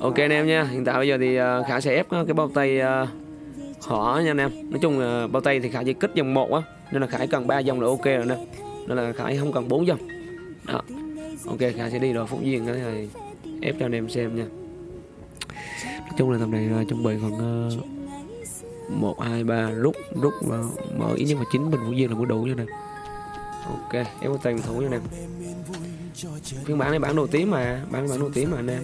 ok anh em nha. Hiện tại bây giờ thì ờ, khả sẽ ép ờ, cái bao tay ờ, họ nha anh em. Nói chung là bao tay thì khả chỉ kích dòng một á nên là khải cần ba dòng là ok rồi nè. Nên là khải không cần bốn dòng đó. Ok khải sẽ đi rồi phúc duyên cái này ép cho anh em xem nha. Nói chung là tầm này uh, chuẩn bị khoảng một hai ba rút rút và mở ít nhất là chín bình phúc duyên là mới đủ nha nè. Ok ép bao tay thủ nha anh em. Phiên bản này bản đồ tím mà bản bản đồ tím mà anh em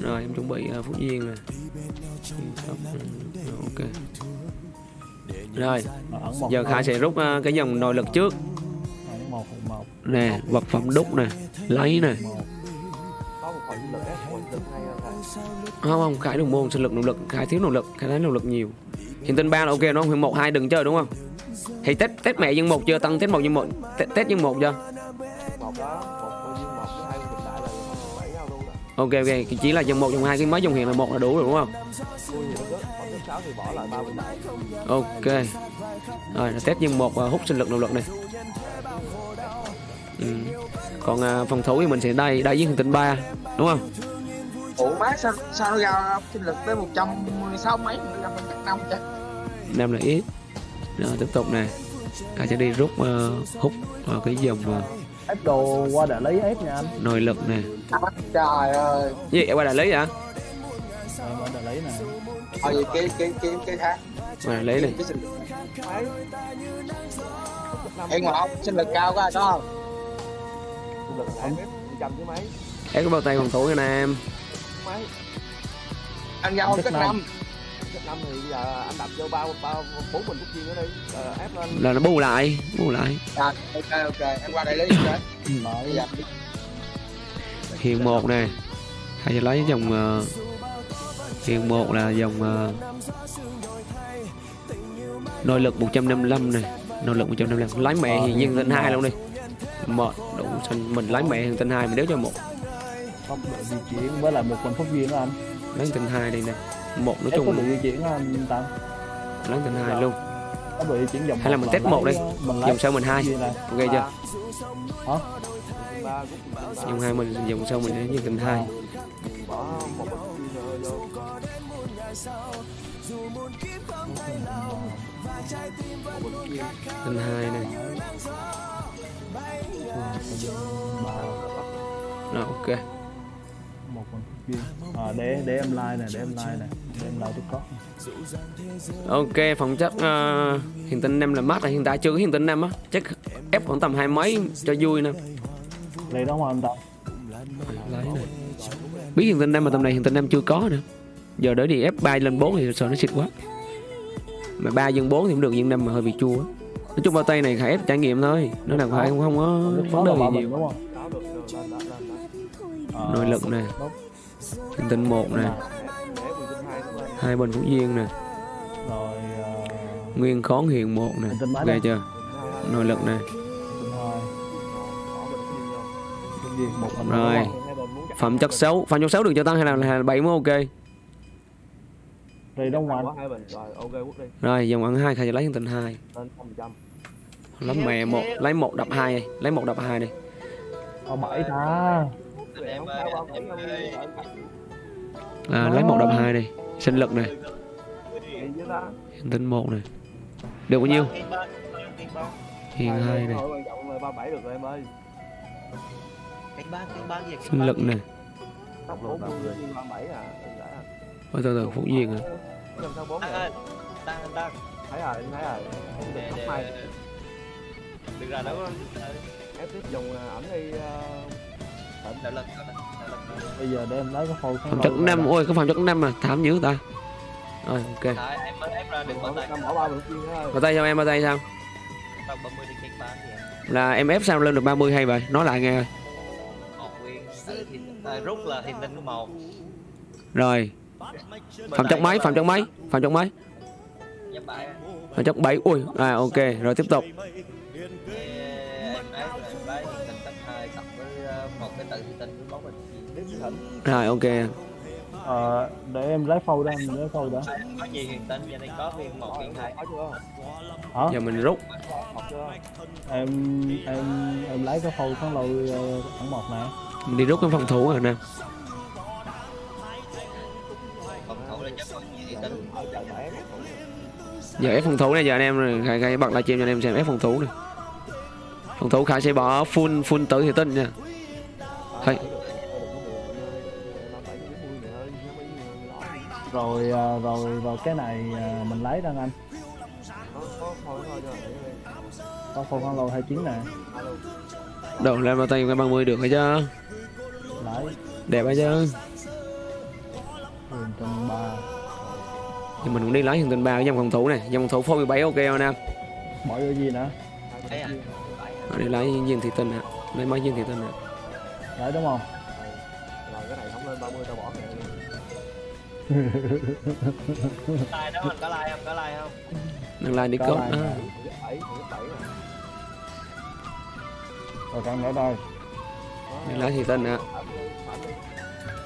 rồi em chuẩn bị à, uh, phúc duyên nè. Ừ, ok. Rồi giờ khai sẽ rút uh, cái dòng nội lực trước. Nè vật phẩm đúc nè lấy nè. Không không khải đồng môn sinh lực nỗ lực. Khải thiếu nỗ lực khải thấy nỗ lực nhiều. Hiện tinh ba là ok nó không? Một hai đừng chơi đúng không? Thì tết tết mẹ nhân một chưa? Tăng tết một nhân một tết, tết nhân một chưa? Ok ok. Chỉ là dòng một dòng hai cái mới dòng hiện là một là đủ rồi đúng không? Ok. Rồi test nhân một hút sinh lực nội lực này. Ừ. còn à, phòng thủ thì mình sẽ đây đây với hành tinh ba đúng không? Ủa má sao sao nó ra sinh lực tới một trăm sáu mấy năm năm chứ năm là ít. Rồi tiếp tục nè ta sẽ đi rút uh, hút vào cái dòng uh, ép đồ qua đại lý ép nha anh. Nội lực nè. Trời ơi. Gì em qua đại lý hả? Em ở đại lý nè. Thôi vậy cái cái cái cái khác? Qua đại lý này. Sinh lực em ngồi không? Sinh lực cao quá có không? Em có bao tay phòng thủ nha nè em anh giao cách năm năm thì giờ anh đập vô ba ba bốn phút chiên nữa đi. Ờ, ép lên. Là nó bù lại bù lại. À, ok ok. Em qua đây lấy Mở dạ. hiện một nè. Hay sẽ lấy dòng uh, hiện một là dòng uh, nội lực 155 này nội lực 155 lấy mẹ thì nhân tinh hai luôn đi. Một đủ xanh. Mình lấy mẹ hiện tinh hai mình đéo cho một. Tốc độ di chuyển với lại một phần phúc duyên đó anh. Lấy tinh hai đi nè một nói ép tốc độ chung di chuyển đó anh Tam lấy tinh hai luôn. Di chuyển dòng hay là mình test một đi. dòng sau mình hai. ok chưa? Hả? Dòng hai mình dòng sau mình để nhân tinh hai. Tinh hai này. Rồi ok à, để để em like nè để em like nè để em like tiktok ok phòng chất uh, hiện tinh năm là mát là hiện tại chưa có hiện tinh năm á. Chắc ép khoảng tầm hai mấy cho vui nè. Đây đó mà anh lấy này biết hiện tinh năm mà tầm này hiện tinh năm chưa có nữa. Giờ đỡ đi ép 3 lên 4 thì sợ nó xịt quá. Mà ba dân 4 thì cũng được dân năm mà hơi bị chua nói chung bao tay này khải ép trải nghiệm thôi. Nó là phải không, không có vấn đề gì nhiều. nội lực nè hiện tinh một nè. Hai bên phú duyên nè. Nguyên khón hiện một nè. Đây? chưa? Nội lực nè. Rồi. phẩm chất xấu phẩm chất xấu được cho tăng hay là, là bảy mới ok? Rồi quốc đi rồi dòng ăn hai khai lấy hiện tinh hai. Lên trăm trăm lấy mẹ một lấy một đập hai lấy một đập hai đi. Ở bảy ta em ơi em ơi à, lấy một đập hai đi. Sinh lực này. Tinh một này. Được bao nhiêu? Hiện hai này. sinh lực này. À? À Ôi, từ từ phúc duyên à. Thấy rồi thấy rồi. Không được để mai đừng ra đâu ép tiếp dùng à, ẩn đi ờ, bây giờ để em lấy cái phôi phẩm chất năm ôi có phẩm chất năm mà thảm dữ ta. Rồi ok. Đấy, em mới ép ra được bỏ bao tay bỏ tay sao em bao tay sao? Tầm 30 đi kịch bán thì em là em ép sao lên được 30 hay vậy? Nói lại nghe ơi. Một nguyên tự thì à, rút là thiên tinh một. Rồi. Phẩm chất đây mấy có phẩm chất mấy phẩm chất mấy Giáp bảy phẩm chất 7 ui à ok rồi tiếp tục rồi ok. Ờ, để em lấy phôi đó em lấy phôi đó có nhiều thiên tinh cho nên có viên một viên hai hả? Giờ mình rút. Em em em lấy cái phôi kháng lôi ờ, khoảng một nè. Mình đi rút cái phòng thủ rồi phòng thủ là chắc gì tính bé giờ ép phòng thủ này giờ anh em rồi khai, khai bật livestream cho anh em xem ép phòng thủ này phòng thủ khải sẽ bỏ full full tử thì tinh nha. Hay. Rồi à, rồi rồi cái này à, mình lấy đang anh. Có phone con lô 29 nè. Đồ lên bao tay cái 30 được hay chứ. Lấy. Đẹp hay chứ. Huyền tinh ba. Thì mình cũng đi lấy hiện tinh ba cái dòng phòng thủ này. Dòng phòng thủ phôi 17 ok không anh em bỏ vô gì nữa? Ở đây lấy viên thị tinh nè lấy mấy viên thị tinh nè lấy đúng không like đó anh có like không có like không đừng like đi Có like bảy rồi càng nữa đây đừng lấy thị tinh nè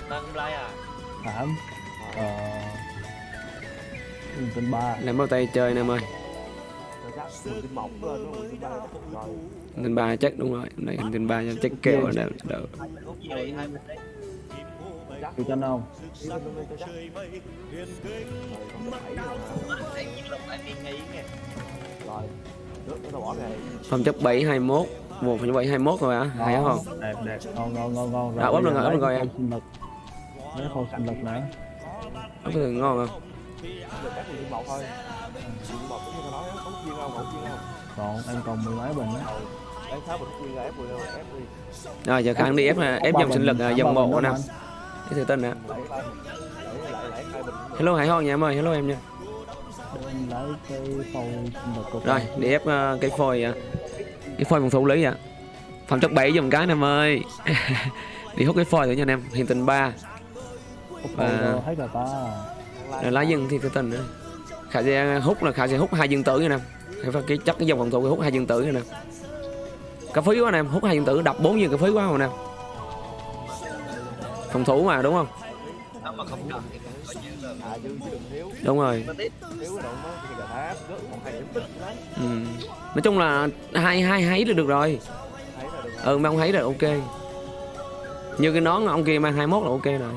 nâng like à thảm ờ tinh ba. Làm bao tay chơi em ơi. Mình mình tin ba chắc đúng rồi. Hiện tinh ba chắc kèo ở đây hai chịu chân không lên lên cho chắc rồi còn bảy rồi nghi nghe rồi nước nó tao bỏ kệ phẩm chất 7 21 một phẩm chất 7 21 rồi hả hay Đó, không đẹp đẹp ngon ngon ngon ngon À, ốp lên rồi, ốp lên rồi em. lấy khâu sinh lực nữa có thể ngon không một một còn em còn mười mấy bình á rồi rồi giờ kháng đi ép ép dòng sinh lực dòng một bình cái thị tinh nè hello hải hon nha em ơi. Hello em nha. Rồi để ép uh, cái phôi uh, cái phôi phòng thủ lý à phòng chất 7 dùm cái nè em ơi. Đi hút cái phôi thử nha anh em. Hiện tình 3 và- đồ hết rồi lá dân thì thị tinh nữa. Khả sẽ hút là khả sẽ hút hai dương tử nha anh em. Phải cái chắc cái dòng phòng thủ hút hai dương tử nha nè em. Phí quá anh em. Hút hai dương tử đập bốn dương cá phí quá anh em phòng thủ mà đúng không? Là đúng rồi. Ừ. nói chung là hai hai háy là được rồi. Là ừ mang háy rồi ok. Như cái nón ông kia mang 21 là ok rồi.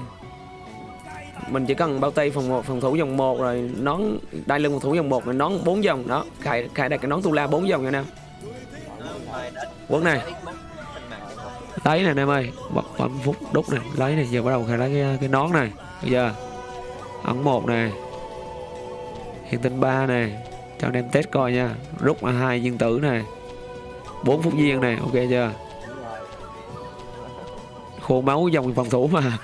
Mình chỉ cần bao tay phòng một phòng thủ dòng một rồi nón đai lưng phòng thủ dòng một rồi nón bốn dòng đó khai khai đặt cái nón tu la bốn dòng nha đã quấn này lấy này anh em ơi bật bấm phút đúc này. Lấy này giờ bắt đầu khai lấy cái, cái nón này. Bây giờ ấn một này. Hiện tinh ba này. Cho anh em test coi nha. Rút là hai viên tử này. Bốn phút viên này ok chưa? Khô máu dòng phòng thủ mà.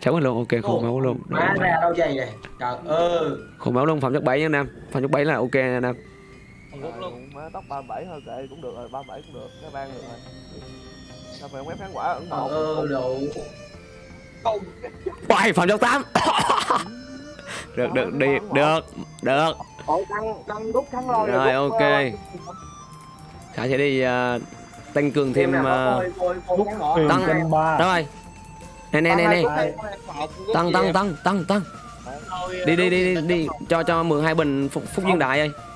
Cháu mình luôn ok khô máu luôn. Khô máu luôn phẩm chất 7 nha anh em. Phẩm chất 7 là ok nha anh em không rút luôn. má tóc 37 thôi kệ cũng được rồi 37 cũng được cái ban được rồi. Sao phải quét kháng quả ấn trời độ ơi đủ Uầy, phẩm chất 8 được được đi được được. Rồi, ok. khả sẽ đi à, tăng cường thêm huyền Tăng- rồi. Nè nè nè nè. Tăng tăng tăng tăng tăng. Đi đi đi đi đi cho cho mượn hai bình phúc, phúc viên đại ơi. không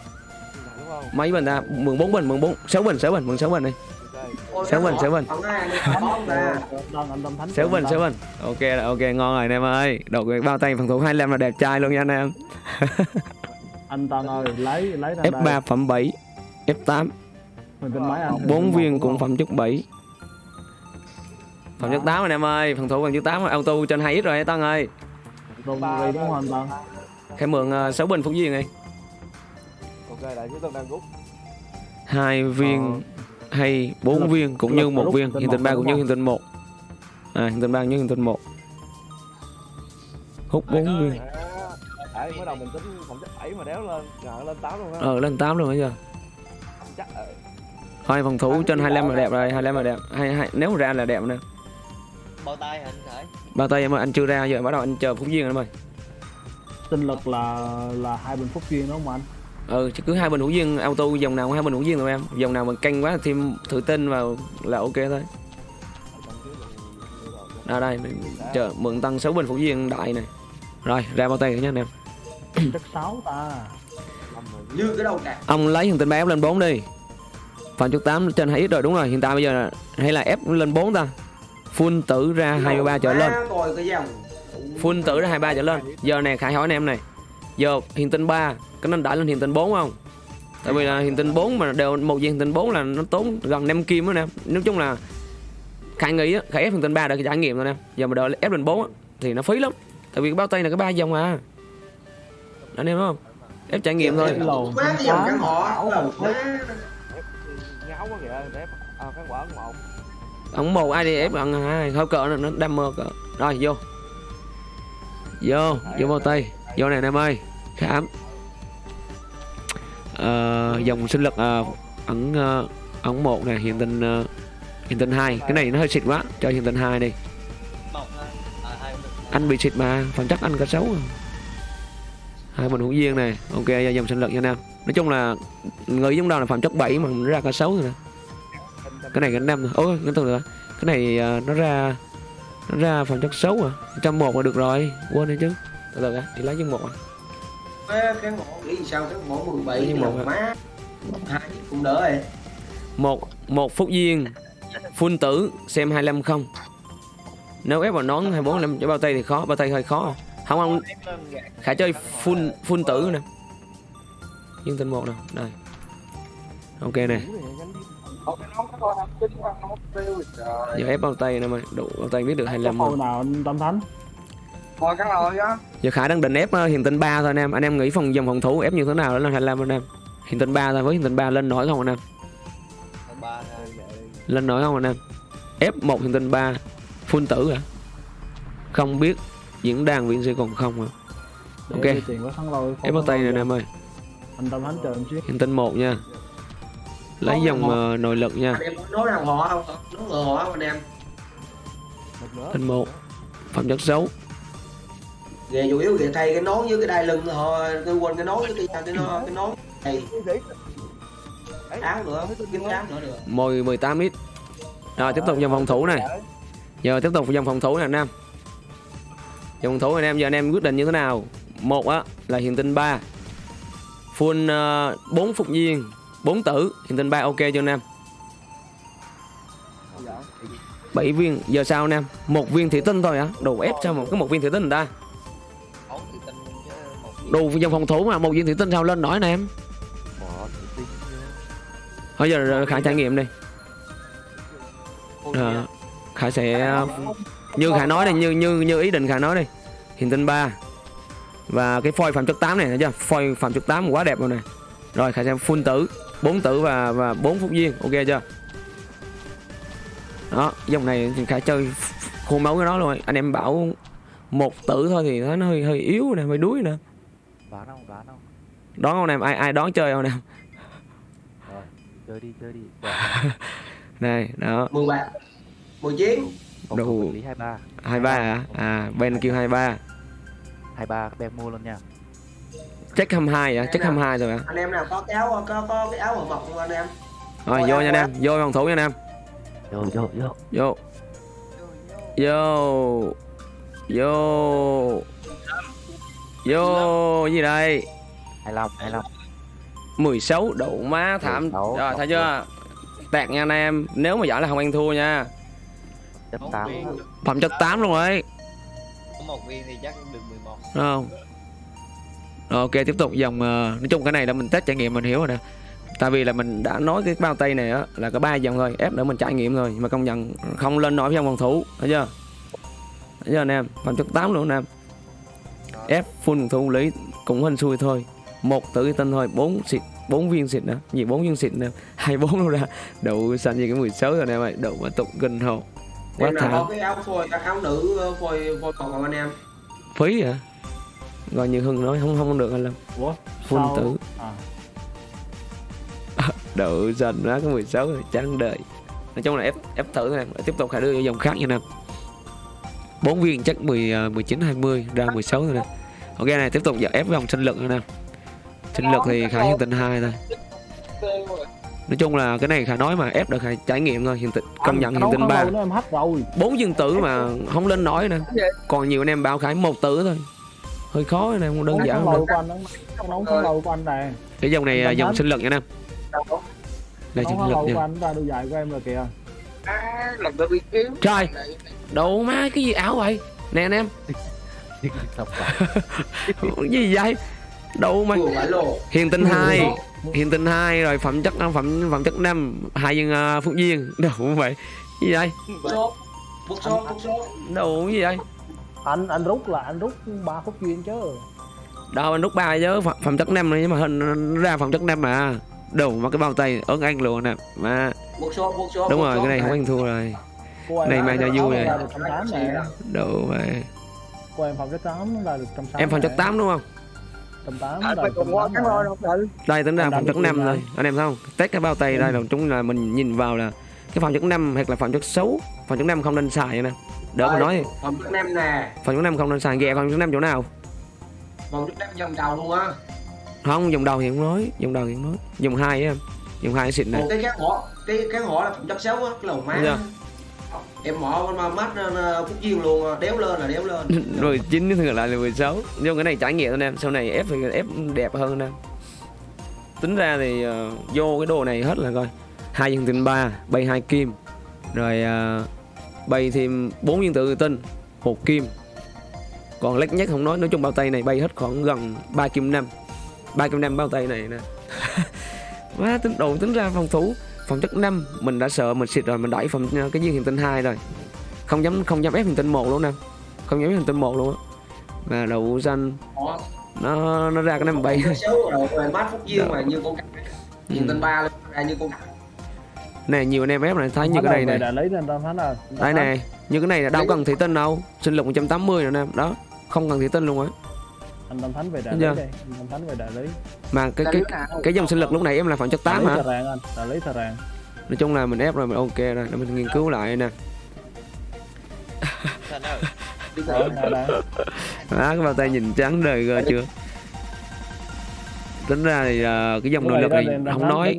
mấy bình ta? Mượn bốn bình mượn bốn. Sáu bình sáu bình mượn sáu bình đi. Sáu bình sáu bình sáu bình sáu bình ok là ok ngon rồi anh em ơi. Cái bao tay phòng thủ 25 là đẹp trai luôn nha anh em. Anh Tân ơi lấy lấy ra F3 đây phẩm 7 F8 huyền tinh mấy anh. Huyền bốn tinh một viên cũng phẩm chất 7 phẩm chất 8 anh em ơi. Phòng thủ phẩm chất 8 auto trên 2 x rồi Tăng ơi. Đúng không Tân? Khai mượn 6 bình phúc viên đi hai viên hay bốn viên cũng như một viên. Hiện tinh tinh một ba cũng như hiện tinh một. À hiện tinh ba như hiện tinh một. Hút bốn viên. đấy mới đầu mình tính phẩm chất 7 mà đéo lên ngờ lên 8 luôn á. Ờ lên 8 luôn bây giờ? Chắc ờ, thôi phòng thủ trên 25 là đẹp rồi 25 là đẹp. Hay, hay nếu mà ra là đẹp nè. Bao tay hả anh khởi bao tay em ơi anh chưa ra giờ bắt đầu anh chờ phúc viên rồi em ơi. Sinh lực là là hai bình phúc duyên đúng không anh ừ chỉ cứ hai bình hữu duyên auto dòng nào cũng hai bình hữu duyên thôi em. Dòng nào mà canh quá thêm thử tinh vào là ok thôi. Đây đây mình chờ mượn tăng 6 bình phúc duyên đại này. Rồi ra bao tay nha anh em. Sáu ta. Rồi như cái đâu cả ông lấy thằng ba ép lên 4 đi. Phạm chất 8 trên 2 ít rồi đúng rồi. Hiện tại bây giờ là- hay là ép lên 4 ta. Full tử ra 23 trở lên. Full tử ra 23 trở lên. Giờ này khải hỏi anh em này giờ hiện tinh 3 cái nó đẩy lên hiện tinh 4 không? Tại vì là hiện tinh 4 mà đều một viên hiện tinh 4 là nó tốn gần 5 kim đó nè. Nói chung là khải nghĩ á khải ép hiện tinh 3 để trải nghiệm thôi nè. Giờ mà đợi ép lên 4 á, thì nó phí lắm. Tại vì cái bao tay là cái ba dòng à. Anh em không? Ép trải nghiệm thôi. Cái dòng căn má ngáo quá kìa để à, khán quả một ông một ai đi ép bằng hai thôi cỡ nó- nó đam mơ cỡ. Rồi vô. Vô vô bao tay vô này anh em ơi khám à, ờ, dòng sinh lực à, ẩn ờ, ẩn ờ, một này hiện tinh ờ, hiện tinh hai. Cái này nó hơi xịt quá. Cho hiện tinh hai đi. Anh bị xịt mà phẩm chắc anh có xấu à. hai mình hữu duyên này ok dòng sinh lực nha anh em nói chung là người giống đâu là phẩm chất 7 mà nó ra cả xấu rồi nè. Cái này cái năm ôi cái từ nữa. Cái này à, nó ra nó ra phẩm chất xấu à. Trăm một là được rồi. Quên đi chứ từ từ á đi lấy chân một à. Má cái ngõ nghĩ sao cái ngõ 17 Nhưng mà- lòng má. Hai chiếc cũng đỡ rồi. Một một phút duyên full tử xem 25 không. Nếu ép vào nón 24 năm cho bao tay thì khó bao tay hơi khó. À. không không. Khả chơi full full tử nè. Dương tinh một nè đây. Ok nè. Giờ ép bao tay nè mày đủ bao tay biết được có 25 hồi không nào anh Tâm Thánh Thôi cái rồi á giờ khả đang định ép ờ, hiền tinh 3 thôi anh em. Anh em nghĩ phòng dòng phòng thủ ép như thế nào đó là 25 anh em? Hiền tinh 3 thôi với hiền tinh 3 lên nổi không anh em? Lên nổi không anh em? Ép một hiền tinh 3 full tử à không biết diễn đàn viện sĩ còn không để Ok. ép bao tay này anh em ơi. Anh Tâm hiền tinh 1 nha. Lấy dòng ờ, nội lực nha. Em nói họ không? Nói ngờ họ không anh em? Tinh 1 phẩm chất xấu về chủ yếu về thay cái nón với cái đai lưng thôi. Tôi quên cái nón với cái cái nón cái nón. Này áo nữa. Kiếm áo nữa được. Mồi 18 ít. Rồi tiếp tục dòng phòng thủ này. Giờ tiếp tục dòng phòng thủ này anh em dòng phòng thủ anh em giờ anh em quyết định như thế nào? Một á là hiện tinh 3 full uh, 4 phục viên 4 tử. Hiện tinh 3 ok cho anh em 7 viên. Giờ sao anh em một viên thủy tinh thôi hả? Đủ ép sao một cái một viên thủy tinh người ta đủ dòng phòng thủ mà một viên thủy tinh sao lên nổi anh em? Thôi giờ khả trải nghiệm đi. Ờ, khả sẽ như khả nói đây như như như ý định khả nói đi. Hiện tinh 3 và cái phôi phạm chất 8 này thấy chưa? Phôi phạm chất 8 quá đẹp rồi này rồi khả sẽ full tử 4 tử và và 4 phút viên ok chưa? Đó dòng này thì khả chơi khô máu cái đó luôn. Anh em bảo một tử thôi thì nó hơi hơi yếu nè hơi đuối nè đoán không? Đoán không? Đón không em? Ai ai đón chơi không em? Rồi chơi đi chơi đi. Này đó. 13 19 không Đủ. không vật lý hai ba 23 à à bên kêu 23 hai ba đem mua luôn nha. Check 22 à check 22 rồi à anh em nào có cái áo có có cái áo ở mọc không anh em? Rồi vô nha anh em. Vô phòng thủ nha anh em. Vô vô vô. Vô. Vô. Vô vô gì đây? 25 25 16 độ má thảm. 16, rồi thấy chưa? Tẹt nha anh em. Nếu mà giỏi là không ăn thua nha. Chất một 8 viên phẩm chất 8 luôn rồi. Có một viên thì chắc được 11 Đúng không? Rồi ok tiếp tục dòng ờ, nói chung cái này là mình test trải nghiệm mình hiểu rồi nè. Tại vì là mình đã nói cái bao tay này á là có ba dòng thôi. Ép để mình trải nghiệm thôi mà công nhận không lên nổi với dòng phòng thủ. Thấy chưa? Thấy chưa anh em? Phẩm chất 8 luôn anh em ép full phòng thủ lý cũng hên xui thôi. Một tử tinh thôi bốn xịt bốn viên xịt nữa. Gì bốn viên xịt nữa? Hai bốn đâu ra đủ xanh như cái 16 rồi anh em ơi đủ mà tục kinh hồ quá nào có thảm cái áo phôi các áo nữ ờ, phôi phôi còn không anh em? Phí hả? Gọi như hưng nói không không được anh lâm. Full sao- tử. À, độ dần đó cái 16 rồi chán đời. Nói chung là ép ép thử thôi em tiếp tục phải đưa vô dòng khác nha em bốn viên chắc 10 ờ, 19 20 ra 16 rồi nè ok này tiếp tục giờ ép vòng sinh lực nè sinh lực thì khả hiện tinh hai thôi. Nói chung là cái này khả nói mà ép được khả trải nghiệm thôi hiện tinh công nhận hiện khăn ba. lôi nó em hắt rồi. Bốn viên tử mà không lên nổi nè còn nhiều anh em bảo khải một tử thôi. Hơi khó anh em không đơn giản không cái của anh này dòng này dòng sinh lực nha em Đây Nó chừng hoa lực nha. anh ra đôi dài của em rồi kìa. Trời Đồ má cái gì ảo vậy? Nè anh em Xong rồi. Gì vậy? Đồ mà Hiền tinh 2 Hiền tinh 2 rồi phẩm chất phẩm phẩm chất 5 Hai dân uh, Phúc Duyên. Đồ không vậy? Gì vậy? Đồ gì vậy? Anh anh rút là anh rút ba phút duyên chứ. Đâu anh rút ba chứ. Phẩm, phẩm chất 5 này nhưng mà hình nó ra phẩm chất 5 mà. Đồ mà cái bao tay ớn anh luôn nè. Mà đúng rồi cái này không anh thua rồi. Này mang cho vui này. ra được cô em phòng chất tám ra được trăm sáu Em phẩm chất 8 đúng không? Trăm tám à, ra phải được cùng trăm qua tám cái nè. rồi không tự đây tính ra đánh chất được 5 luôn rồi. anh em thấy không? Test cái bao tay đây là chúng là mình nhìn vào là cái phẩm chất 5 hoặc là phẩm chất xấu phẩm chất 5 không nên xài nè. Đỡ mà nói. Phòng chất nem nè. Phẩm chất 5 không nên xài. Ghẹ phẩm chất 5 chỗ nào? Phòng chất nem vòng đầu luôn á. Không dùng đầu thì không nói. Dùng đầu thì không nói. Dùng hai á em. Dùng hai xịn này cái cán hỏ Cái cán hỏ là phòng chất xấu á Cái lầu má. Dạ. Em mỏ con mắt ờ, Phúc Duyên luôn. Ờ, đéo lên là đéo lên. Rồi chín thì ngược lại là 16 nhưng cái này trải nghiệm anh em sau này ép thì ép đẹp hơn anh em. Tính ra thì uh, vô cái đồ này hết là coi. Hai viên tinh ba bay hai kim. Rồi uh, bay thêm bốn viên tự tinh một kim. Còn lách nhất không nói nói chung bao tay này bay hết khoảng gần 3 kim năm. 3 kim năm bao tay này nè. Má tính đồ tính ra phòng thủ phòng chất 5 mình đã sợ mình xịt rồi mình đẩy phòng cái viên hiền tinh 2 rồi. Không dám không dám ép hiền tinh một luôn nè. Không dám ép hiền tinh một luôn á. Và đậu xanh nó nó ra cái năm bay rồi rồi mát Phúc Dạ. mà như con cặc Ừ. Tên ba luôn ra như con nè nhiều anh em ép này thấy như cái này này. là đây nè như cái này là đâu cần thủy tinh đâu. Sinh lực 180 rồi nè. Đó không cần thủy tinh luôn á anh tâm thánh về đại lý đây anh tâm thánh về đại lý. Mà cái cái lý nào? cái dòng sinh lực lúc này em là phẩm chất 8 đại lý hả? Thờ ràng anh đại lý thờ ràng. Nói chung là mình ép rồi mình ok rồi để mình nghiên cứu lại nè. Rồi, nè, nè. đó cái bao tay nhìn trắng đời cơ chưa? Tính ra thì ờ, cái dòng nội lực này nên không nói.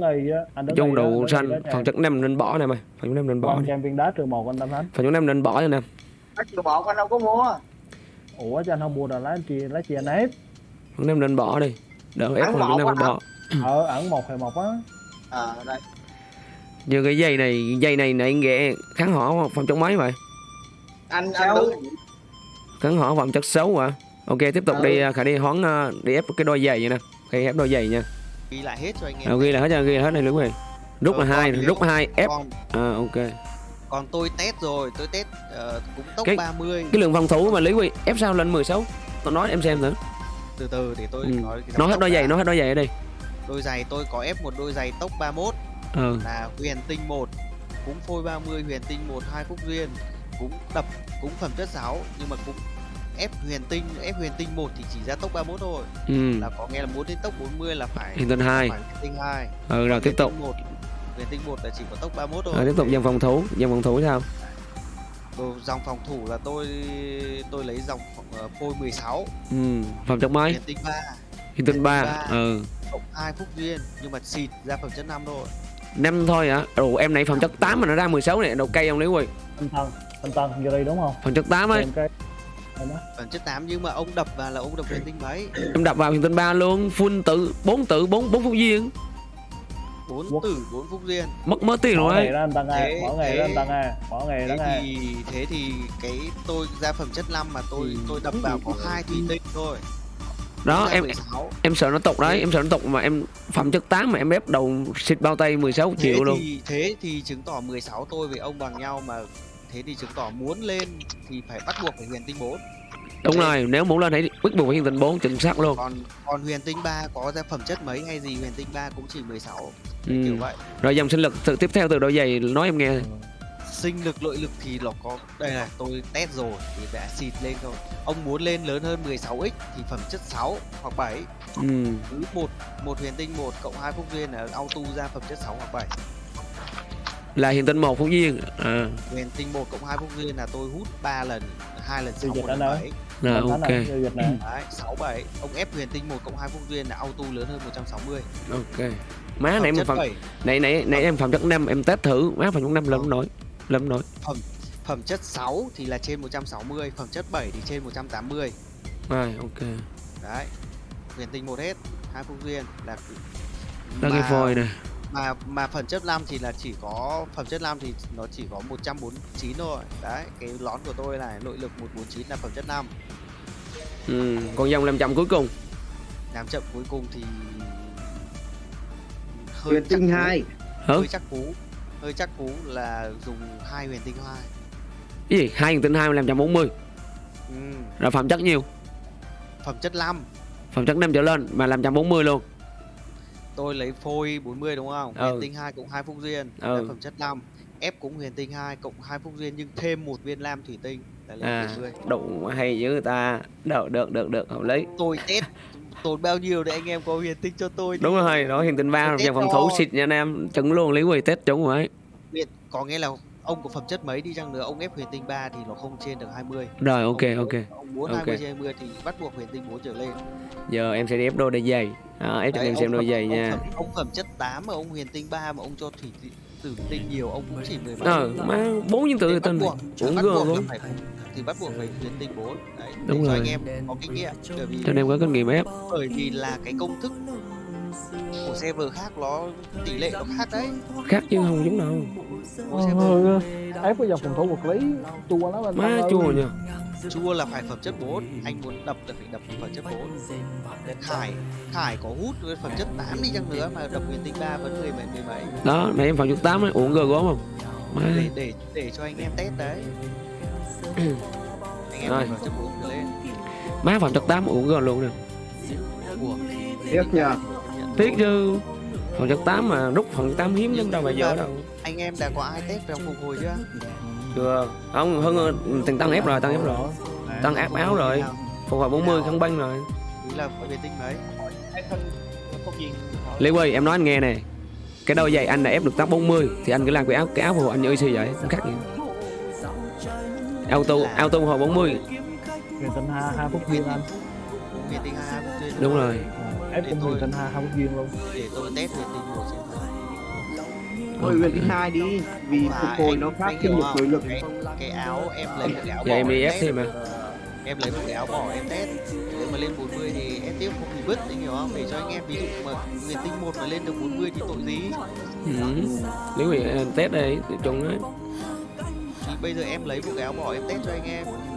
chung đứng xanh phần chất 5 nên bỏ này mày. Phần chất 5 nên bỏ đi. viên đá trừ một anh tâm thánh. Phần chất 5 nên bỏ nè. Bỏ anh đâu có mua ủa cho anh không mua là lá chia lá chia anh ép phần 5 nên bỏ đi. Đỡ ép 5 nên bỏ. Ở ẩn một hay một á. À đây. Như cái dây này dây này này ghẹ kháng hỏa phòng chất mấy vậy. Anh Sao? anh đứng. Kháng hỏa phẩm chất xấu à ok tiếp tục Ừ. đi à, khả đi hoán à, đi ép cái đôi giày vậy nè. Khi ép đôi giày nha. Ghi lại hết cho anh em à, ghi là hết cho ghi là hết này đúng rồi. Rút là Ờ, hai rút hai ép. À, ok còn tôi test rồi tôi test ờ, cũng tốc Cái- 30 cái lượng phòng thủ mà lý quy ép sao lên 16 tôi nói em xem thử. Từ từ để tôi Ừ. nói nói hết đôi giày nói hết đôi giày ở đây. Đôi giày tôi có ép một đôi giày tốc 31 ừ. Là huyền tinh 1 cũng phôi 30 huyền tinh 1 hai phúc duyên cũng đập cũng phẩm chất 6 nhưng mà cũng ép huyền tinh ép huyền tinh 1 thì chỉ ra tốc 31 thôi. Ừ. Là có nghe là muốn đến tốc 40 là phải hiện tinh hai. phải huyền tinh 2 ừ rồi tiếp tục. 1 huyền tinh 1 là chỉ có tốc 31 thôi. Rồi tiếp tục dòng phòng thủ. Dòng phòng thủ sao? Đồ dòng phòng thủ là tôi tôi lấy dòng uh, phôi 16 ừ phẩm chất mấy huyền tinh 3 hiện tinh ba. ba. ừ. Cộng 2 phúc duyên nhưng mà xịt ra phẩm chất 5 thôi. Năm thôi hả? Ồ em này phẩm chất 8 mà nó ra 16 này đầu cây không lý quy anh tân anh tân vô đây đúng không? Phẩm chất 8 ấy. Phẩm chất 8 nhưng mà ông đập vào là ông đập huyền tinh mấy. Em đập vào hiện tinh ba luôn. Full tự bốn tự bốn bốn phút duyên 4 Quốc- tử 4 phúc duyên mất mất tiền rồi. Bỏ ấy nghề ra anh tân à Thế- bỏ nghề ra anh thế- à thì thế thì cái tôi ra phẩm chất 5 mà tôi Ừ. tôi đập vào có hai thủy tinh thôi. Đó em 16. em sợ nó tục đấy em sợ nó tục mà em phẩm chất 8 mà em ép đầu xịt bao tay 16 thế triệu luôn. thì thế thì chứng tỏ 16 tôi với ông bằng nhau mà thế thì chứng tỏ muốn lên thì phải bắt buộc phải huyền tinh 4 đúng rồi nếu muốn lên hãy quyết buộc phải hiện tinh 4 chính xác luôn. Còn còn huyền tinh 3 có ra phẩm chất mấy hay gì huyền tinh 3 cũng chỉ 16 ừ. kiểu vậy. Rồi dòng sinh lực từ tiếp theo từ đôi giày nói em nghe. Sinh lực nội lực thì nó có đây này tôi test rồi thì đã xịt lên thôi. Ông muốn lên lớn hơn 16x thì phẩm chất 6 hoặc 7 ừ. cứ một một huyền tinh một cộng hai phúc duyên là auto ra phẩm chất 6 hoặc 7 là hiện tinh một phú duyên. À, huyền tinh một cộng hai phúc duyên là tôi hút 3 lần hai lần Tiêu 6 dịch một lần đã nói. 7 là Anh Thánh ok nè đấy 6 7 ông ép huyền tinh một cộng hai phúc duyên là auto lớn hơn 160 ok. Má phẩm này em chất phẩm 7 này này này em phẩm chất 5 em test thử. Má phẩm chất 5 lâm nổi lâm nổi. Phẩm chất 6 thì là trên 160 phẩm chất 7 thì trên 180 rồi ok. Đấy huyền tinh một hết hai phúc duyên là đó cái phôi nè mà mà phẩm chất 5 thì là chỉ có phẩm chất 5 thì nó chỉ có 149 thôi. Đấy cái lón của tôi này nội lực 149 là phẩm chất 5 ừ. còn dòng 500 cuối cùng? Làm chậm cuối cùng thì huyền chắc tinh hai. Hơi chắc cú. Hơi chắc cú là dùng hai huyền tinh hai. Cái gì? Hai tinh hai làm trăm bốn mươi? Ừ. rồi phẩm chất nhiêu? Phẩm chất 5 phẩm chất năm trở lên mà làm trăm bốn mươi luôn tôi lấy phôi 40 đúng không? Ừ. huyền tinh 2 cộng 2 phúc duyên Ừ. phẩm chất 5 ép cũng huyền tinh 2 cộng 2 phúc duyên nhưng thêm một viên lam thủy tinh à 70 đủ hay người ta. Được được được được hợp lý. Tôi test tốn bao nhiêu để anh em có huyền tinh cho tôi đúng rồi đó hiện tinh ba dòng phòng thủ xịt nha anh em. Trứng luôn lý quỳ tết trúng rồi. Có nghĩa là ông có phẩm chất mấy đi chăng nữa? Ông ép huyền tinh 3 thì nó không trên được 20 rồi ok ông, ok. ông muốn Ok. 20 trên 20 thì bắt buộc huyền tinh 4 trở lên. Giờ em sẽ ép đôi đôi giày. À, ép cho em xem đôi phẩm- giày ông nha. phẩm, ông phẩm chất 8 mà ông huyền tinh 3 mà ông cho thủy tử tinh nhiều ông cũng chỉ 17 ờ má bốn nhân tử uống bắt buộc luôn. phải thì bắt buộc phải huyền tinh 4 đấy Đúng rồi. anh em có kinh nghiệm bởi vì cho nên có kinh nghiệm ép. bởi vì là cái công thức server khác nó tỷ lệ nó khác đấy. Khác chứ không giống đâu. Server. Ép cái dòng phòng thủ vật lý chua lắm anh. Má chua nha chua là phải phẩm chất 4 anh muốn đập là phải đập phẩm chất 4 khải. Khải có hút với phẩm chất 8 đi chăng nữa mà đập huyền tinh 3 vẫn 10 mấy mười mấy đó nãy em phòng chút tám ấy uống gơ gốm không? Má. Để để để cho anh em test đấy. Anh em phẩm chất 4 trở lên. Má phòng chất tám uống gơ luôn nè. Của tiếc nha tiếc chứ. Phòng chất tám mà rút phòng tám hiếm lắm đâu mà dở đâu. Anh em đã có ai test trong phục hồi chưa? Chưa. Không hơn tiền tăng ép rồi tăng ép rồi. Tăng áp áo rồi. Phục hồi 40 khăn băng rồi. Ý là huyền tinh mấy Lê Quỳ em nói anh nghe nè. Cái đôi giày anh là ép được top 40 thì anh cứ làm cái áo cái áo phù anh như EC vậy không khác gì. Auto auto hồi 40 huyền tinh hai hai phút viên anh. 2 đúng rồi ép cũng huyền tinh hai phút viên luôn để tôi test huyền tinh một xem thôi hai đi vì Mà phục hồi nó khác hiểu một không? nội lực cái, cái áo em lấy một cái áo giờ em bỏ đi ép test. thêm mà em lấy một cái áo bỏ em test nếu mà lên 40 thì em tiếp không bị bứt anh hiểu không để cho anh em ví dụ mà huyền tinh một mà lên được 40 thì tội gì ừ. Lý Quỳ ờ, test đây chung đấy thì bây giờ em lấy một cái áo bỏ em test cho anh em mà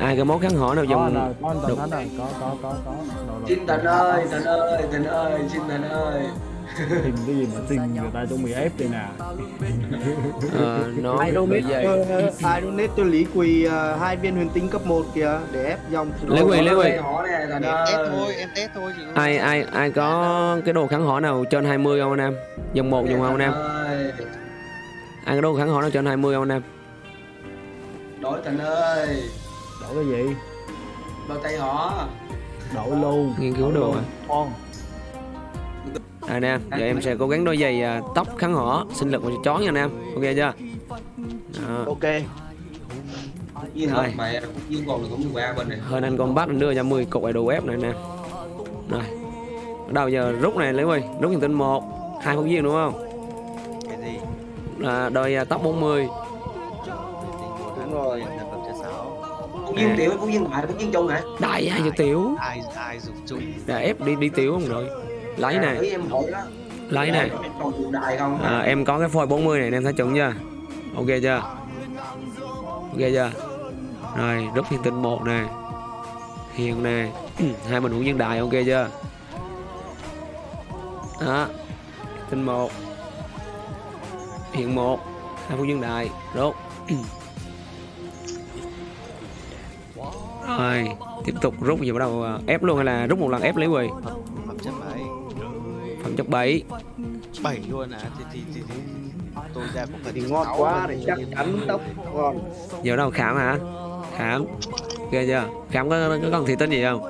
ai cái món kháng hỏi nào có dùng có. Tần có có có có. Rồi. xin thần ơi thần ơi thần ơi xin thần ơi. Tìm cái gì mà xin người ta chuẩn bị ép đây nè. Ờ, nó ai đôi donate giày ờ, ai donate cho lý quỳ ờ, hai viên huyền tinh cấp 1 kìa để ép dòng Lý Quỳ, Lý Quỳ. ai ai ai có cái đồ kháng hỏi nào trên 20 không anh em? Dòng một dùng không anh em. Ai có đồ kháng hỏi nào trên 20 không anh em? Đổi thần ơi đổi cái gì bao tay họ đổi luôn nghiên cứu đồ à con Đây nè, giờ em sẽ cố gắng đôi giày à, tóc kháng hỏ, sinh lực và chó nha anh em. Ok chưa? Đó. ok Rồi. Hơn anh con bắt anh đưa cho 10 cục đồ ép này nè. Rồi. Bắt đầu giờ rút này lấy ơi, rút hiện tinh 1, hai phút viên đúng không? cái gì Là đôi à, tóc 40. huyền tinh một Đúng rồi. Cũng viên tiểu cũng viên ngoại cũng viên chung hả Đại ai cho tiểu. ai ai dùng chung Đã ép đi đi tiểu không rồi. Lấy À, này, ý em hỏi đó lấy này. đại không À, em có cái phôi 40 này em thấy chuẩn chưa? Ok chưa? Ok chưa? Rồi, rút hiện tinh 1 nè. Hiền nè. hai mình hữu nhân đại ok chưa? Đó. Tinh 1. Hiện 1. Hai phút nhân đại. Rút. Rồi, tiếp tục rút gì bắt đầu à, ép luôn hay là rút một lần ép lấy quỳ? Phẩm, chất mấy phẩm chất 7 bảy luôn à? Thì thì thì, thì tôi ra cũng phải thì ngon quá để chắc chắn tóc ngon. Giờ đâu khám hả? Khám ghê chưa? Khám có, có còn thị tinh gì không?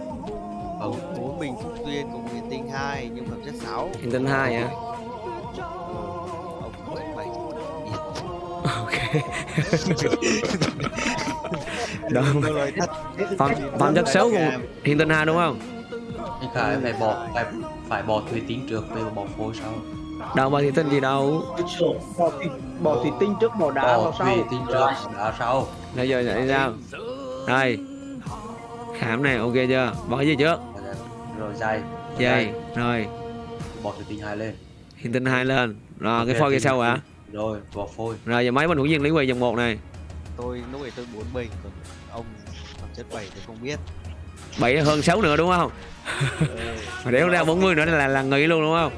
Ở bốn mình duyên cùng huyền tinh hai nhưng phẩm chất 6 thị tinh hai hả? Bảy. Ok thật. Phẩm, phẩm chất xấu của hiện tinh hai đúng không? Khải phải bỏ phải phải bỏ thủy tín trước về bỏ phôi sau. Đâu mà thị tinh gì đâu bỏ thủy, bỏ thủy tinh trước bỏ đá bỏ vào sau. Thủy tín trước đá sau. Bây giờ vậy sao đây. Khám này ok chưa? Bỏ gì trước? Rồi dây dây rồi. Bỏ thủy tín hai lên. Hiện tinh hai lên. Rồi cái phôi kia sau hả rồi bỏ phôi. Rồi giờ mấy bên hữu duyên lý quỳ dòng một này. Tôi lúc ấy tôi bốn bình còn ông phẩm chất bảy tôi không biết. Bảy hơn sáu nữa đúng không? Mà đéo ra 40 nữa là là nghỉ luôn đúng không?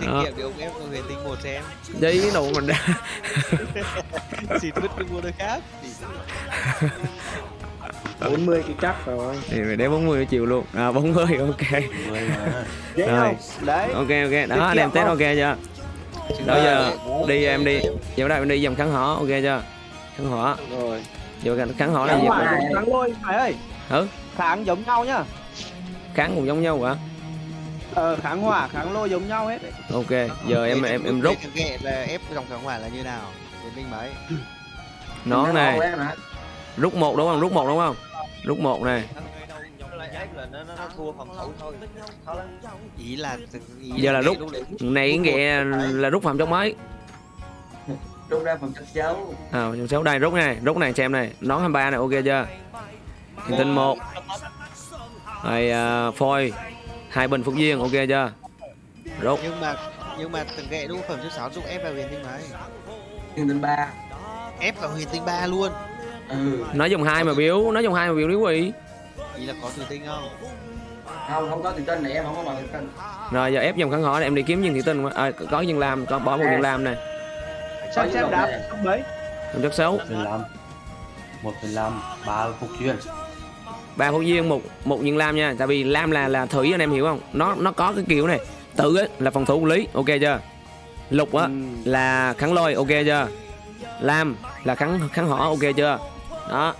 Kinh nghiệm thì ông ép con huyền tinh một xem. Giấy đồ mình ra xịt vứt đi mua nơi khác. thì 40 thì chắc rồi. Thì phải đéo 40 chịu luôn. À 40 ok. Người mà. Dễ Rồi. không? Đấy. Ok ok. Tiết đó anh em test ok chưa đó giờ đi em đi. Giờ đây em đi dòng kháng hỏa ok chưa? Kháng hỏa rồi. Giờ kháng hỏa là gì? kháng lôi phải ơi. Ừ. kháng giống nhau nhá. Kháng cũng giống nhau hả? Ờ kháng hỏa kháng lôi giống nhau hết. Đấy. ok giờ em em em rút. Là ép dòng kháng hỏa là như nào? Huyền tinh mấy nón này. rút một đúng không? Rút một đúng không? Rút một này ý là Giờ là rút. này nghĩa là rút phạm trong mấy Rút ra phần chất xấu. À trong số đây rút này rút này xem này. Nón 23 này ok chưa? Hiện tinh một. Rồi à, phôi. Hai bình phúc duyên ok chưa? Rút. Nhưng mà nhưng mà từng ghệ đúng phẩm chất sáu giúp ép vào huyền tinh mấy Hiện tinh ba. Ép vào huyền tinh ba luôn. Ừ. Nói dùng hai mà biếu nói dùng hai mà biếu lý quỷ ý là có thủy tinh không? Không, không có tự tin này em không có bằng tự tin rồi giờ ép dòng kháng hỏa này em đi kiếm viên thị tinh. À, có dân làm có bỏ một dân làm này. Xem xem đáp không mấy. Phẩm chất xấu. 15 1,5 3 phục chuyên ba phúc duyên một một dân lam nha. Tại vì lam là là thủy anh em hiểu không? Nó nó có cái kiểu này. Tự ấy là phòng thủ của lý. Ok chưa? Lục á Ừ. là kháng lôi. Ok chưa? Lam là kháng kháng hỏa. Ok chưa? Đó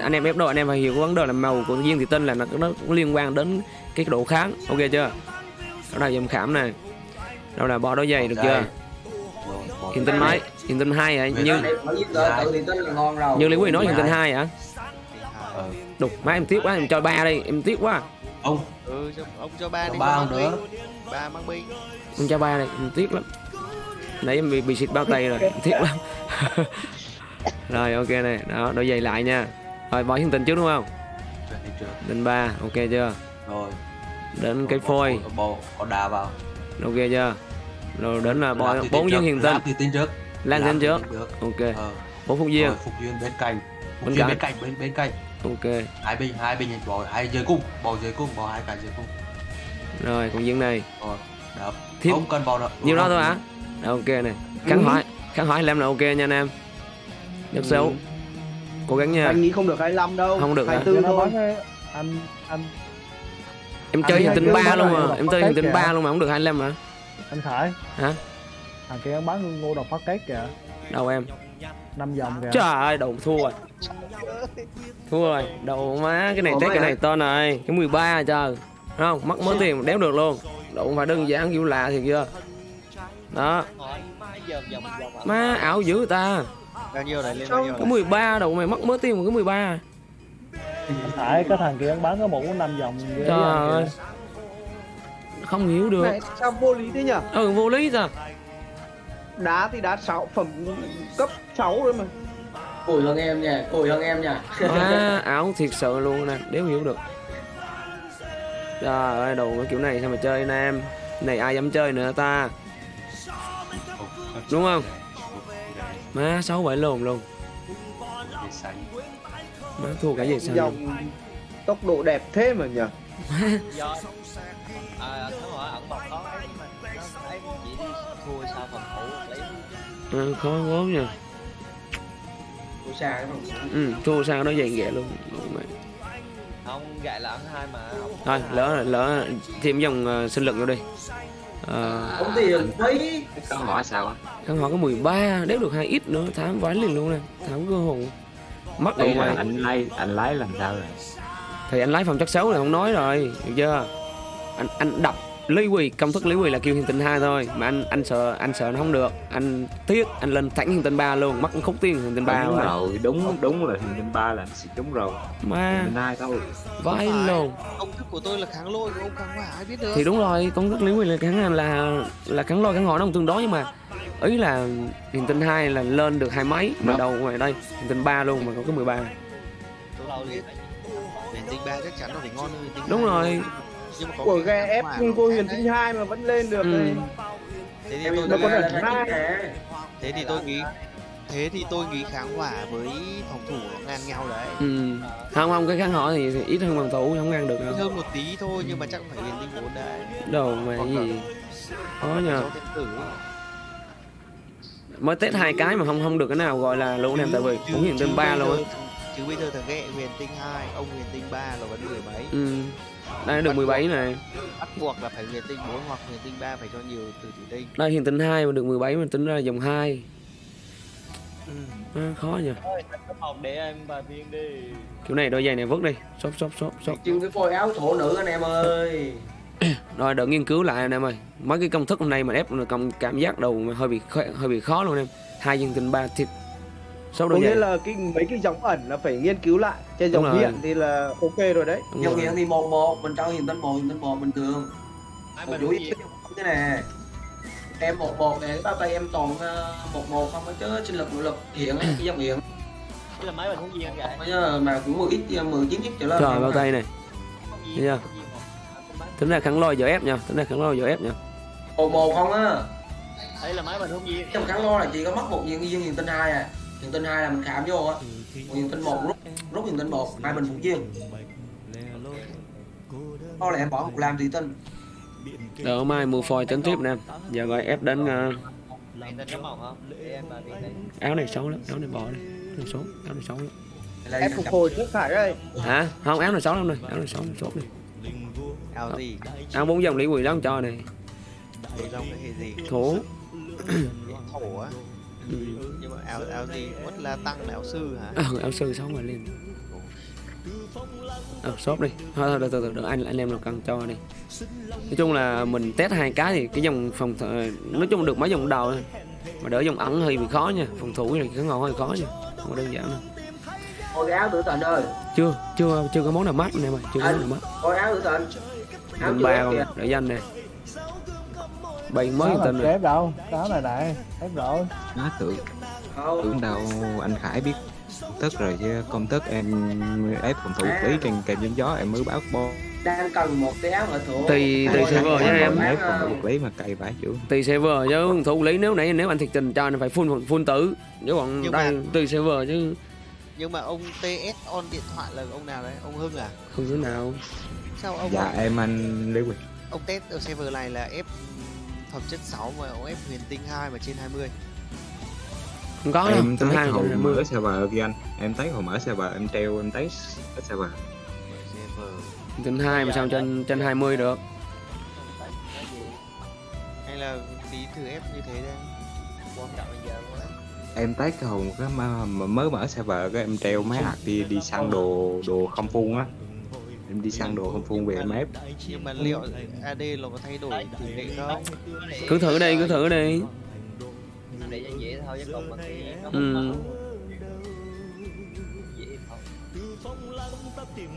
anh em ép đồ anh em phải hiểu cái vấn đề là màu của viên thị tinh là nó, nó cũng liên quan đến cái độ kháng. Ok chưa? Đó là dòng khảm này. Đó là bo đôi giày được chưa? Bỏ hiện tinh mấy? Hiện tinh hai hả? Như Ở dưới tự tự tự tin là ngon rồi như lý quý nói hiện tinh hai hả? Ờ, đục má em tiếc quá em cho ba đi em tiếc quá. Ông. Ừ ông cho ba đi ba cho không nữa. ba mang binh em cho ba đi em tiếc lắm. Nãy em bị, bị xịt bao tay rồi em tiếc lắm. Rồi ok này. Đó đôi giày lại nha rồi bỏ hiện tinh trước đúng không? Định ba ok chưa? Rồi. Đến cái phôi. bỏ đá vào. Ok chưa? Rồi đến là bỏ bốn tin dân trước, hiện tinh tin trước. Lan tin trước. ok. Ờ. Bốn duyên rồi phục duyên bên cạnh. Phục cạnh. bên cạnh bên bên cạnh. Ok. Hai bình hai bình bỏ hai dưới cung bỏ dưới cung bỏ hai cái dưới cung. Rồi còn dân này. Rồi đập không cần bỏ đâu nhiêu đó thôi hả? ok này. Kháng hỏi kháng hỏi làm là ok nha anh em. Rất xấu cố gắng nha. Anh nghĩ không được 25 đâu Không được hả? 24 nó thôi. Anh anh em chơi tinh cái ba luôn mà em chơi tinh kìa. ba luôn mà không được 25 hả? Anh khải. Hả? Thằng kia bắn ngô độc phát két kìa. Đâu em? Năm vòng kìa. Trời ơi đầu thua rồi. Thua rồi. Đầu má cái này test cái này to này cái 13 trời. Thấy không? Mất mớ tiền mà đéo được luôn. Đâu không phải đơn giản kiểu lạ thì chưa? Đó. Má ảo dữ ta bao nhiêu này lên bao nhiêu cái này? 13 đầu mày mất mớ tiền mà cái 13 anh khải cái thằng kia bắn có một năm vòng trời anh ơi. Không hiểu được. Này, sao vô lý thế nhỉ? Ừ vô lý ta đá thì đá 6 phẩm cấp 6 rồi mà. Cùi hơn em nha, cùi hơn em nha. Má ảo thiệt sự luôn nè đéo hiểu được. Trời ơi đồ cái kiểu này sao mà chơi nam này ai dám chơi nữa ta? Đúng không má sáu bảy lồn xanh má thua cả gì sao dòng tốc độ đẹp thế mà nhỉ à, nó hỏi ẩn mật có ấy mà nó ấy chỉ đi thua sao phòng thủ lấy ừ, khó xa cái phần ừ, thua sao nó dày ghẹ luôn. Không gại là ẩn hai mà thôi lỡ lỡ thêm dòng ờ, sinh lực vô đi. Ờ, Không tiền phí con hỏi sao khăn họ có 13 đéo được hai ít nữa thám vái liền luôn nè thám cơ hồn mất rồi mày anh lái anh lái làm sao rồi? Thì anh lái phòng chất xấu này không nói rồi được chưa? Anh anh đọc lý quỳ công thức lý quỳ là kêu hiền tinh hai thôi. Mà anh anh sợ anh sợ nó không được. Anh tiếc anh lên thẳng hiền tinh ba luôn. Mất khúc tiền hiền tinh ba đúng rồi. đúng đúng là hiền tinh ba là anh xịt đúng rồi. Ma hiền tinh hai thôi. vãi luôn. Công thức của tôi là kháng lôi của ông kháng hỏa ai biết được. Thì đúng rồi công thức lý quỳ là kháng là là kháng lôi kháng họ nó không tương đối nhưng mà ý là hiền tinh hai là lên được hai mấy mà đầu ngoài đây hiền tinh ba luôn mà có cái 13 tôi đâu biết huyền tinh ba chắc chắn là phải ngon hơn đúng rồi. mà của hỏa nhưng S huyền tinh hai mà vẫn lên được Ừ. thế thì tôi Nó có là hai. thế thì tôi nghĩ thế thì tôi nghĩ kháng hỏa với phòng thủ nó ngang nhau đấy. Ừ. không không cái kháng họ thì, thì ít hơn phòng thủ không ngăn được đâu. hơn một tí thôi nhưng mà chắc phải huyền tinh bốn đấy. Đồ mà cái gì? Khó nhờ. mới test hai cái mà không không được cái nào gọi là luôn em tại vì cũng hiện tên ba luôn. chứ bây giờ thằng ghẹ huyền tinh 2 ông huyền tinh 3 là vẫn mười mấy? Ừ. đây được 17 này. Bắt buộc là phải huyền tinh 4 hoặc huyền tinh 3 phải cho nhiều từ thủy tinh. Đây hiện tinh 2 mà được 17 mà tính ra là dòng 2 ừ. à, khó một để em vài viên đi. Kiểu này đôi giày này vứt đi. Xốp xốp xốp xốp. Chưng cái phôi áo thổ nữ anh em ơi. Rồi đợi nghiên cứu lại anh em ơi. Mấy cái công thức hôm nay mà ép là công cảm giác đầu mà hơi bị khó, hơi bị khó luôn em. Hai viên tinh ba thịt số có nghĩa là cái mấy cái dòng ẩn là phải nghiên cứu lại. Trên dòng hiện thì là ok rồi đấy. Đúng dòng rồi. hiện thì một một mình cho hiện tinh một hiện tinh một bình thường. Ai một yếu gì? cái nè em một một này bao tay em toàn ờ, một một không có chứ sinh lực nội lực hiện ấy, cái dòng hiện. Đây là máy mình không gì anh vậy mà cũng 10 ít 10 chín ít trở lên trời bao tay này. Thấy tính ra kháng lôi giờ ép nha tính ra kháng lôi giờ ép nha. Một một không á. Đây là máy mình không gì trong kháng lo là chỉ có mất một viên viên hiện tinh hai à hiện tinh hai là mình khảm vô á. Còn hiện tinh một rút rút hiện tinh một hai bình phục viên đó là em bỏ một làm thủy tinh đợi mai mua phôi tính tiếp nè. Giờ gọi ép đến ờ, Em tên có màu không? Để em vài viên đấy áo này xấu lắm áo này bỏ đi áo này xấu áo này xấu lắm. Ép phục hồi trước khải đây. Hả? Không áo này xấu lắm này áo này xấu xấu đi áo gì? Áo bốn dòng lý quỷ đó cho này. Để trong cái gì? Thổ thổ á ừ. nhưng mà áo áo gì? Mất là tăng là áo sư hả? Ờ, áo sư xấu mà lên ờ shop đi. Thôi thôi từ từ từ anh anh em nào cần cho đi. Nói chung là mình test hai cái thì cái dòng phòng nói chung được mấy dòng đầu thôi. Mà đỡ dòng ẩn hơi bị khó nha. Phòng thủ này cái ngầu hơi khó nha. Không có đơn giản đâu. Ôi cái áo tử tình ơi. Chưa chưa chưa có món nào mát em ơi chưa có món nào mát. Ôi áo tử áo chưa ba kìa. để danh nè bay mới tên rồi đâu? Đó này này ép rồi. Má tưởng không tưởng đâu anh Khải biết công thức rồi chứ. Công thức em ép phòng thủ lý trên kèm gió gió em mới báo bo đang cần một cái áo ở thủ. Tùy- tùy server nha em. ép phòng thủ vật lý mà cày vãi chủ tùy server chứ phòng thủ lý nếu nãy nếu anh thiệt tình cho anh phải full full tử. Chứ còn mà- tùy server chứ. Nhưng mà ông TS on điện thoại là ông nào đấy? Ông Hưng à? Không thứ nào. Sao ông dạ em anh Lý Quỳnh. Ông test ở server này là ép phẩm chất 6 mà ông ép huyền tinh 2 mà trên 20 không có em hai hồi mở server kia anh. Em thấy hồi mở server em treo em thấy hết server. Server. Tính hai mà sao trên trên 20 được? Hay là tí thử ép như thế đây. Quan trọng bây giờ luôn á em thấy cái hồi cái mà, mà mới mở server cái em treo máy hạt đi đi săn đồ đồ không phun á em đi săn đồ không phun về em ép nhưng mà liệu AD nó có thay đổi tỷ lệ không cứ thử đi cứ thử đi để cho dễ thôi chứ còn mà thì nó Ừ.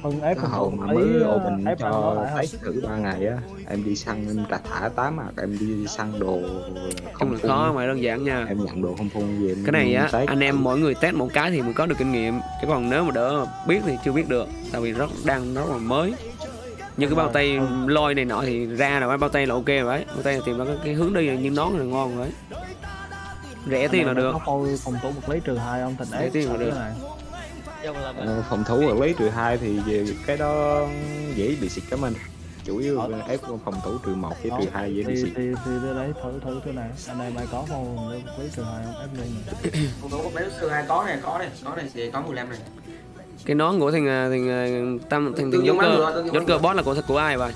Hưng ép cái hồi mà lấy mới ờ, open ép nó cho thấy không thử ba ngày á em đi săn em đã thả tám hạt em đi săn đồ không là phun. khó mà đơn giản nha. Em nhận đồ không phun về em cái này á test. anh em mỗi người test một cái thì mới có được kinh nghiệm. Chứ còn nếu mà đỡ biết thì chưa biết được tại vì rất đang rất là mới. Như cái bao tay lôi này nọ thì ra rồi bao tay là ok rồi đấy bao tay là tìm ra cái, cái hướng đi như nón là ngon rồi đấy rẻ tiền là được. phôi phòng thủ vật lý trừ hai ông thành Để ép tiền là được. này Ờ, phòng thủ vật lý trừ hai thì cái đó dễ bị xịt cảm ơn chủ yếu là ép phòng thủ trừ một với trừ hai dễ bị xịt. thì thì đây đấy thử thử thế này anh em ai có vật lý trừ hai ông ép lên này phòng thủ lấy sư hai có này có này có này thì có 15 này cái nón của thằng à, thằng à, tam thằng thằng cơ ngựa. boss là của của ai vậy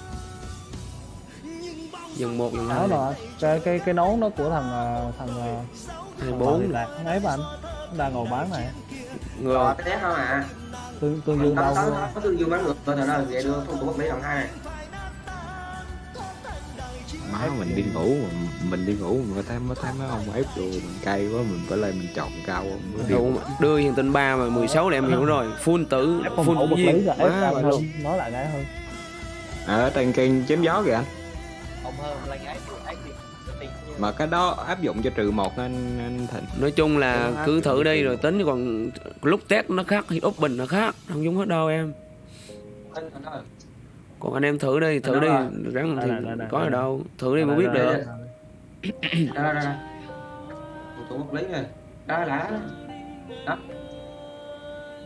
dòng một dòng áo hai. rồi cái cái cái nón đó của thằng ờ, thằng ờ, hai thằng bốn. Lạc nó ép anh? Nó đang ngồi bán này. Người rồi cái test không à. Tương tương dương đâu có tương dương bắn ngược rồi thật ra vậy đưa thủ vật lý lần hai. Này má mình đi ngủ mà mình đi ngủ mà thấy mới thấy mấy ông ép đồ mình cay quá mình phải lên mình chọn cao mới đi đưa hiện tinh 3 mà 16 là em hiểu rồi. Full tử full luôn. hơn nói lại cái hơn ở trên kênh chém gió kìa. anh không hơn thì tiền như mà cái đó áp dụng cho trừ một anh anh thịnh. Nói chung là cứ thử đi rồi tính còn lúc test nó khác thì open nó khác không giống hết đâu em. Còn anh em thử đi thử đi rắn Đây thì có ở đâu thử đi mới biết được. Đây, đây. Đó, đó, đó. Thủ tục hợp lý rồi. Đó là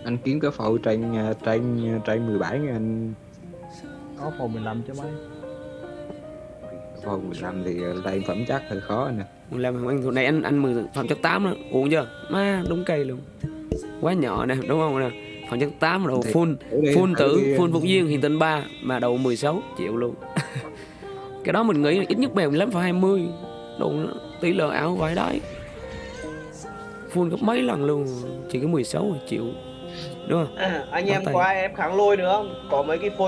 anh kiếm cái phẫu trên ờ, trên trên 17 nha anh. Có phòng 15 chứ mấy phẫu 15 thì lên phẩm chất hơi khó nè. Làm anh hồi này anh anh mười phẩm chất 8 đó uống chưa? Má đúng cây luôn. Quá nhỏ nè đúng không nè? Phẩm chất 8 đầu full full thử tử full anh. phục duyên hiện tinh 3 mà đầu 16 triệu luôn. Cái đó mình nghĩ là ít nhất bèo 15,20 đủ tỷ lệ áo vải đấy full gấp mấy lần luôn chỉ có 16 triệu. Đúng không? Anh em qua em kháng lôi nữa không? Có mấy cái phôi